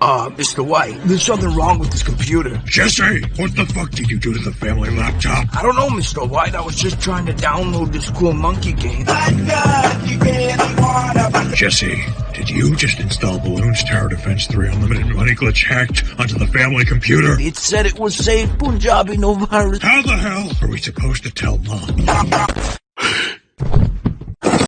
Uh, Mr. White, there's something wrong with this computer. Jesse, what the fuck did you do to the family laptop? I don't know, Mr. White. I was just trying to download this cool monkey game. Jesse, did you just install Bloons Tower Defense 3 Unlimited Money Glitch hacked onto the family computer? It said it was safe, Punjabi, no virus. How the hell are we supposed to tell mom?